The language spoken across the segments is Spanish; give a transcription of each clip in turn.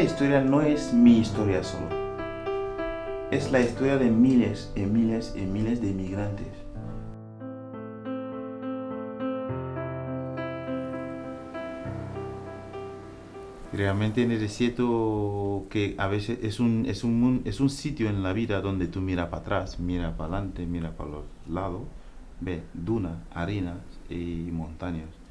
historia no es mi historia solo. Es la historia de miles y miles y miles de inmigrantes. Realmente en el desierto que a veces es un, es un, es un sitio en la vida donde tú miras para atrás, mira para adelante, mira para los lados, ve duna, harina y montañas.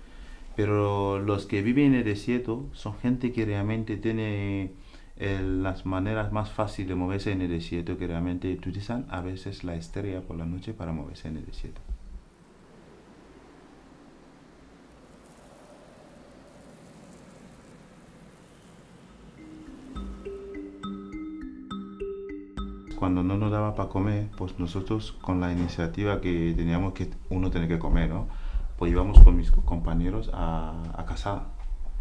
Pero los que viven en el desierto son gente que realmente tiene eh, las maneras más fáciles de moverse en el desierto, que realmente utilizan a veces la estrella por la noche para moverse en el desierto. cuando no nos daba para comer, pues nosotros con la iniciativa que teníamos que uno tener que comer, ¿no? Pues íbamos con mis compañeros a, a cazar.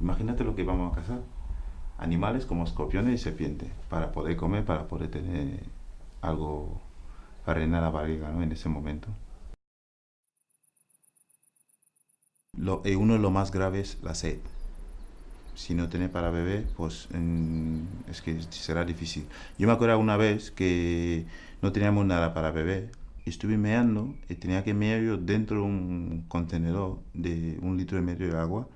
Imagínate lo que íbamos a cazar. Animales como escorpiones y serpientes, para poder comer, para poder tener algo para rellenar la barriga, ¿no? En ese momento. Lo, eh, uno de los más graves, la sed si no tiene para beber, pues es que será difícil. Yo me acuerdo una vez que no teníamos nada para beber, estuve meando y tenía que mear yo dentro de un contenedor de un litro y medio de agua.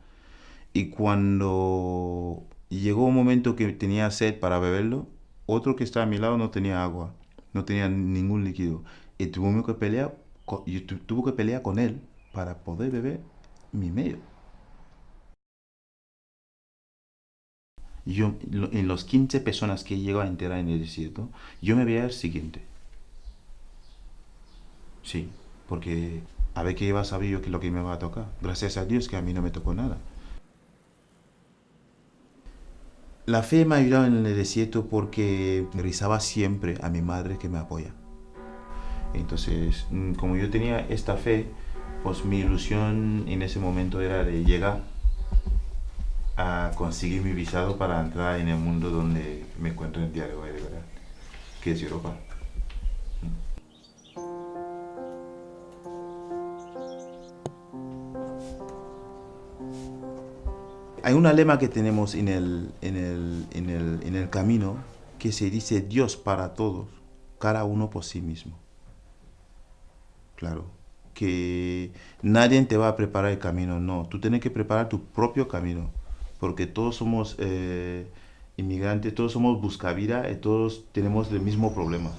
Y cuando llegó un momento que tenía sed para beberlo, otro que estaba a mi lado no tenía agua, no tenía ningún líquido. Y tuve que pelear, yo tuve que pelear con él para poder beber mi medio. yo, en los 15 personas que llego a enterar en el desierto, yo me veía el siguiente. Sí, porque a ver qué iba a saber yo que lo que me va a tocar. Gracias a Dios que a mí no me tocó nada. La fe me ha ayudado en el desierto porque rezaba siempre a mi madre que me apoya. Entonces, mm, como yo tenía esta fe, pues mi ilusión en ese momento era de llegar a conseguir mi visado para entrar en el mundo donde me encuentro en el día de hoy, de verdad, que es Europa. Hay una lema que tenemos en el, en el, en el, en el camino que se dice Dios para todos, cada uno por sí mismo. Claro, que nadie te va a preparar el camino, no, tú tienes que preparar tu propio camino porque todos somos eh, inmigrantes, todos somos buscavida y todos tenemos el mismo problema.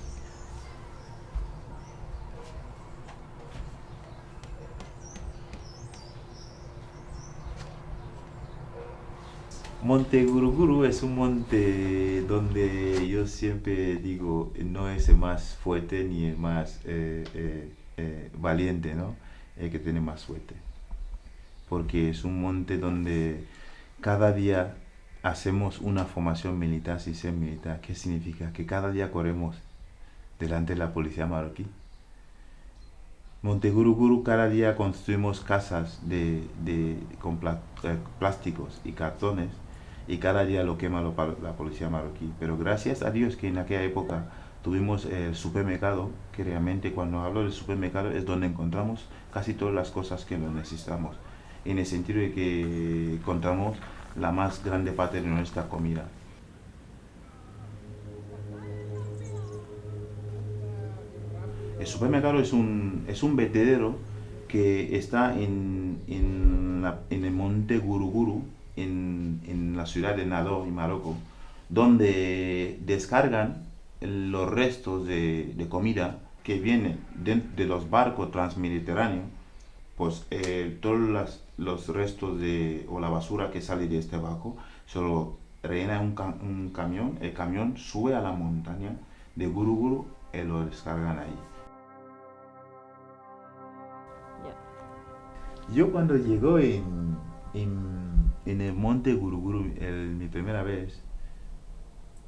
Monte Guruguru es un monte donde yo siempre digo no es el más fuerte ni el más eh, eh, valiente, ¿no? El que tiene más suerte. Porque es un monte donde cada día hacemos una formación militar sin ser militar. ¿Qué significa? Que cada día corremos delante de la policía marroquí. Monteguruguru cada día construimos casas de, con eh, plásticos y cartones y cada día lo quema la policía marroquí. Pero gracias a Dios que en aquella época tuvimos el supermercado, que realmente cuando hablo del supermercado es donde encontramos casi todas las cosas que necesitamos en el sentido de que encontramos la más grande parte de nuestra comida. El supermercado es un, es un vertedero que está en, en, el monte Guruguru, en, en, la ciudad de Nado, en Marruecos, donde descargan los restos de, de comida que vienen de, de, los barcos transmediterráneos, pues eh, todas las los restos de, o la basura que sale de este barco, solo rellena un, un camión, el camión sube a la montaña de Guruguru y lo descargan ahí. Yo cuando llegó en, en, en, el monte Guruguru el, mi primera vez,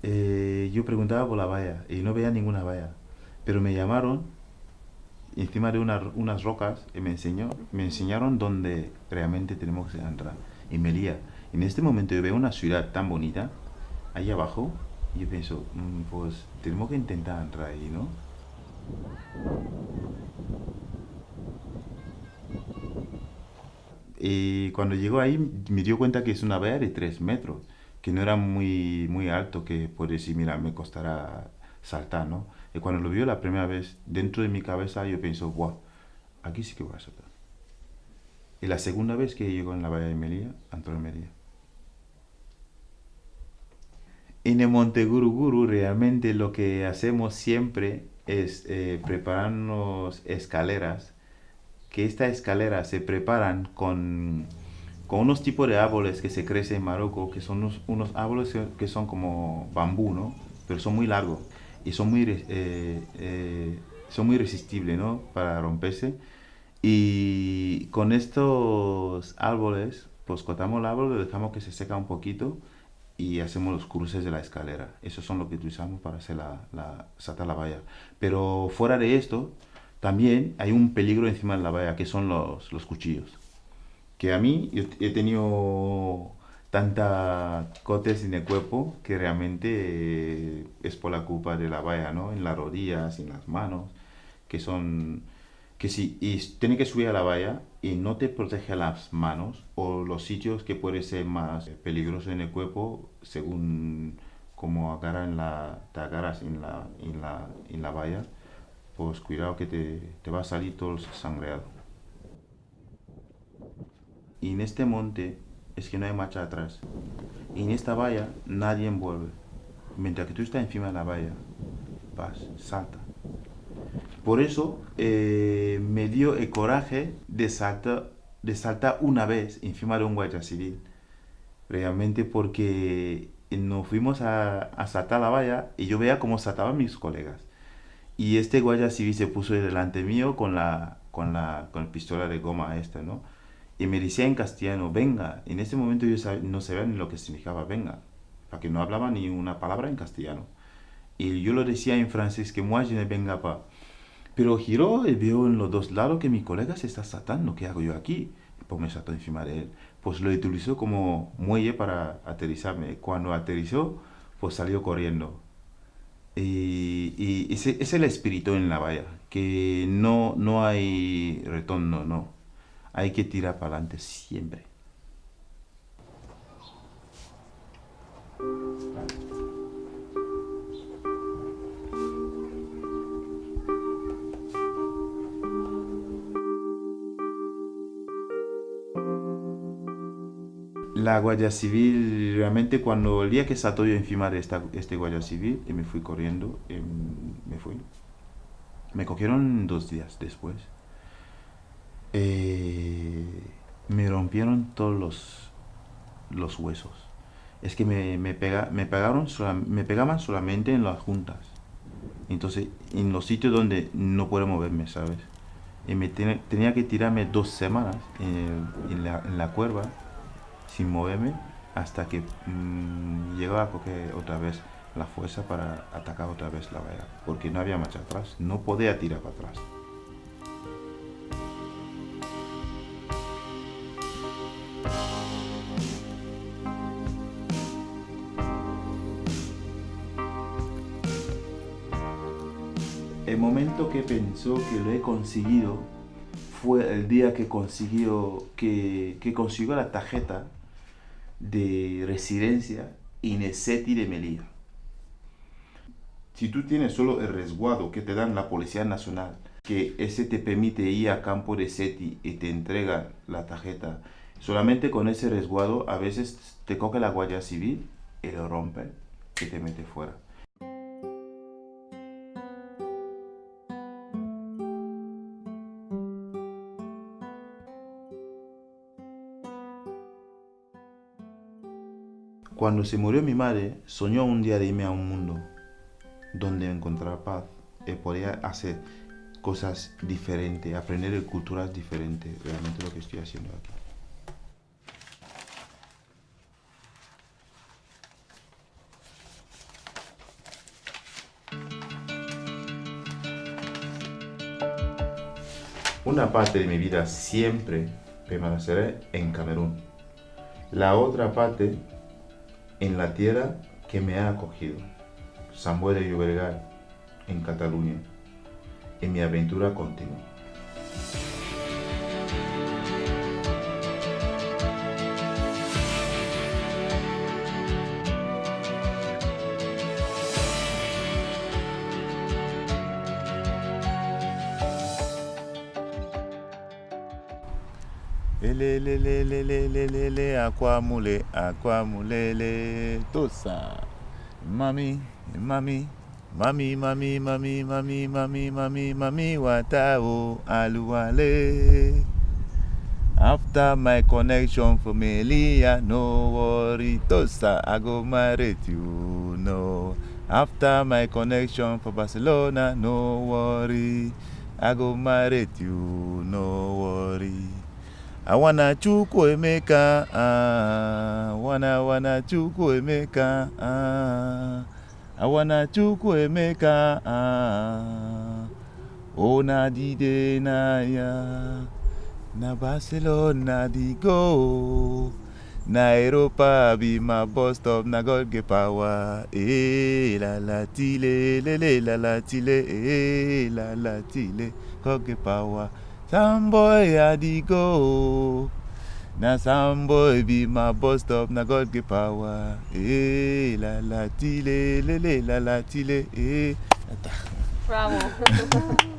eh, yo preguntaba por la valla y no veía ninguna valla. Pero me llamaron encima de unas rocas y me, enseñó, me enseñaron dónde realmente tenemos que entrar, en Melilla. En este momento yo veo una ciudad tan bonita, ahí abajo, y yo pienso, mm, pues tenemos que intentar entrar ahí, ¿no? Y cuando llegó ahí me dio cuenta que es una valla de 3 metros, que no era muy, muy alto, que puede decir, mira, me costará saltar, ¿no? Y cuando lo vio la primera vez, dentro de mi cabeza yo pienso, wow, aquí sí que voy a saltar. Y la segunda vez que llegó en la Bahía de Melilla, Antonio Melilla. En el Monte Guruguru realmente lo que hacemos siempre es eh, prepararnos escaleras, que estas escaleras se preparan con, con, unos tipos de árboles que se crecen en Marruecos, que son unos, unos, árboles que son como bambú, ¿no? Pero son muy largos y son muy, eh, eh, son muy resistibles, ¿no? Para romperse. Y con estos árboles, pues cortamos el árbol, dejamos que se seca un poquito y hacemos los cruces de la escalera. Esos son lo que utilizamos para hacer la, la, saltar la valla. Pero fuera de esto, también hay un peligro encima de la valla, que son los, los cuchillos. Que a mí, he tenido tanta cotes en el cuerpo que realmente eh, es por la culpa de la valla, ¿no? En las rodillas, en las manos, que son que si y tiene que subir a la valla y no te protege las manos o los sitios que pueden ser más peligrosos en el cuerpo según como agarra la, te agarras en la, en la, en la valla, pues cuidado que te, te va a salir todo sangreado. Y en este monte es que no hay marcha atrás. Y en esta valla nadie envuelve. Mientras que tú estás encima de la valla, vas, salta. Por eso eh, me dio el coraje de saltar, de saltar una vez encima de un guardia civil. Realmente porque nos fuimos a, a, saltar la valla y yo veía cómo saltaban mis colegas. Y este guardia civil se puso delante mío con la, con la, con pistola de goma esta, ¿no? Y me decía en castellano, venga. En ese momento yo no sabía ni lo que significaba venga, porque no hablaba ni una palabra en castellano. Y yo lo decía en francés, que moi je ne venga pas. Pero giró y veo en los dos lados que mi colega se está saltando. ¿Qué hago yo aquí? Pues me saltó encima de él. Pues lo utilizó como muelle para aterrizarme. Cuando aterrizó, pues salió corriendo. Y, y ese, es el espíritu en la valla, que no, no hay retorno, no. Hay que tirar para adelante siempre. La Guardia Civil, realmente cuando el día que saltó yo encima de esta, este Guardia Civil, y me fui corriendo, em, me fui. Me cogieron dos días después. Eh, me rompieron todos los, los huesos. Es que me, me, pega, me, pegaron, me pegaban solamente en las juntas. Entonces, en los sitios donde no puedo moverme, ¿sabes? Y me tenía que tirarme dos semanas en, la, en la cuerva sin moverme hasta que mmm, llegó a coger otra vez la fuerza para atacar otra vez la valla, porque no había marcha atrás, no podía tirar para atrás. El momento que pensó que lo he conseguido fue el día que consiguió, que consiguió la tarjeta de residencia en el SETI de Melilla. Si tú tienes solo el resguardo que te dan la Policía Nacional, que ese te permite ir a campo de SETI y te entrega la tarjeta, solamente con ese resguardo a veces te coge la Guardia Civil y lo rompe y te mete fuera. Cuando se murió mi madre, soñó un día de irme a un mundo donde encontrar paz y podía hacer cosas diferentes, aprender culturas diferentes, realmente lo que estoy haciendo aquí. Una parte de mi vida siempre permaneceré en Camerún. La otra parte en la tierra que me ha acogido, San de Llobregat, en Cataluña, en mi aventura continua. Lele, lele, lele, lele, lele, aquamule, aquamulele, tosa. Mami, mami, mami, mami, mami, mami, mami, mami, mami, watao, aluale. After my connection for Melia, no worry, tosa, I go marry you, no. After my connection for Barcelona, no worry, I go marry you, no worry. I wanna chukwu emeka, ah, wanna wanna chukwu emeka, ah, I wanna chukwu emeka, ah, ona dide na ya, na Barcelona di go. Na Europa be my bus na God get power. Eh, la la tile, le le la la tile, eh, la la tile, God get power. Some boy I di go. Na some boy be my bus stop, na God get power. Eh, la la tile, le le la la tile, eh. Bravo.